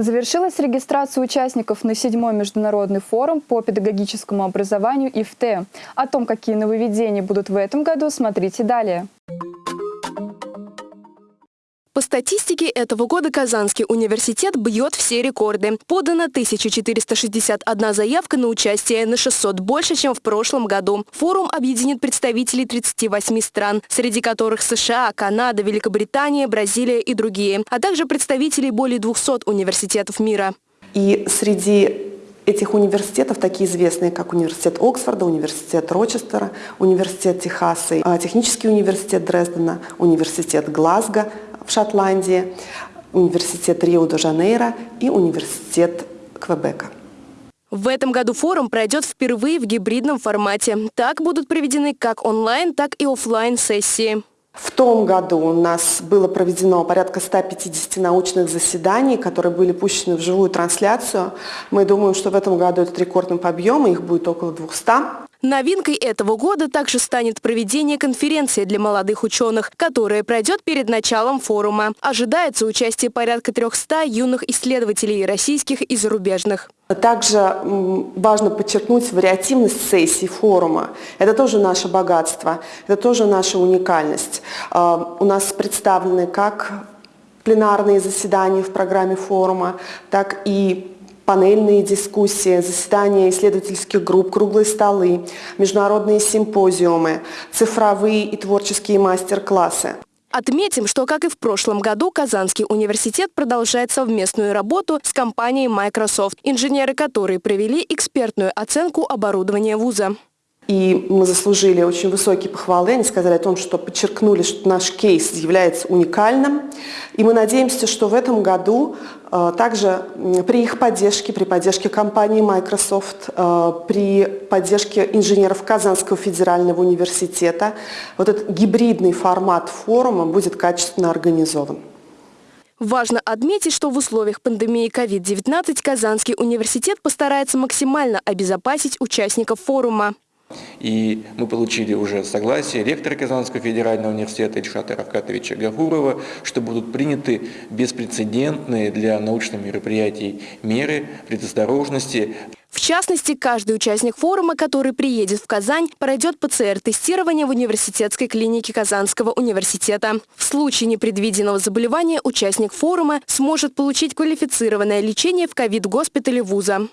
Завершилась регистрация участников на седьмой международный форум по педагогическому образованию ИФТ. О том, какие нововведения будут в этом году, смотрите далее. По статистике этого года Казанский университет бьет все рекорды. Подано 1461 заявка на участие, на 600 больше, чем в прошлом году. Форум объединит представителей 38 стран, среди которых США, Канада, Великобритания, Бразилия и другие, а также представителей более 200 университетов мира. И среди этих университетов, такие известные, как университет Оксфорда, университет Рочестера, университет Техаса, технический университет Дрездена, университет Глазго – в Шотландии, университет Рио-де-Жанейро и университет Квебека. В этом году форум пройдет впервые в гибридном формате. Так будут проведены как онлайн, так и офлайн сессии. В том году у нас было проведено порядка 150 научных заседаний, которые были пущены в живую трансляцию. Мы думаем, что в этом году этот рекордный по объему, их будет около 200. Новинкой этого года также станет проведение конференции для молодых ученых, которая пройдет перед началом форума. Ожидается участие порядка 300 юных исследователей российских и зарубежных. Также важно подчеркнуть вариативность сессий форума. Это тоже наше богатство, это тоже наша уникальность. А, у нас представлены как пленарные заседания в программе форума, так и панельные дискуссии, заседания исследовательских групп, круглые столы, международные симпозиумы, цифровые и творческие мастер-классы. Отметим, что, как и в прошлом году, Казанский университет продолжает совместную работу с компанией Microsoft, инженеры которой провели экспертную оценку оборудования вуза. И мы заслужили очень высокие похвалы. Они сказали о том, что подчеркнули, что наш кейс является уникальным. И мы надеемся, что в этом году э, также при их поддержке, при поддержке компании Microsoft, э, при поддержке инженеров Казанского федерального университета, вот этот гибридный формат форума будет качественно организован. Важно отметить, что в условиях пандемии COVID-19 Казанский университет постарается максимально обезопасить участников форума. И мы получили уже согласие ректора Казанского федерального университета Ильшата Равкатовича Гафурова, что будут приняты беспрецедентные для научных мероприятий меры предосторожности. В частности, каждый участник форума, который приедет в Казань, пройдет ПЦР-тестирование в университетской клинике Казанского университета. В случае непредвиденного заболевания участник форума сможет получить квалифицированное лечение в ковид-госпитале вуза.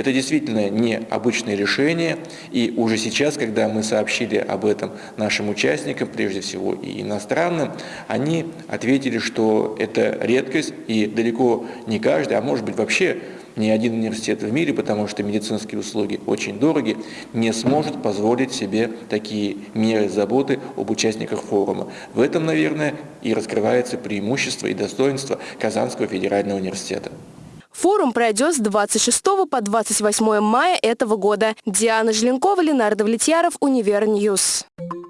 Это действительно необычное решение, и уже сейчас, когда мы сообщили об этом нашим участникам, прежде всего и иностранным, они ответили, что это редкость, и далеко не каждый, а может быть вообще ни один университет в мире, потому что медицинские услуги очень дороги, не сможет позволить себе такие меры заботы об участниках форума. В этом, наверное, и раскрывается преимущество и достоинство Казанского федерального университета. Форум пройдет с 26 по 28 мая этого года. Диана Желенкова, Ленар Давлетьяров, Univer News. News.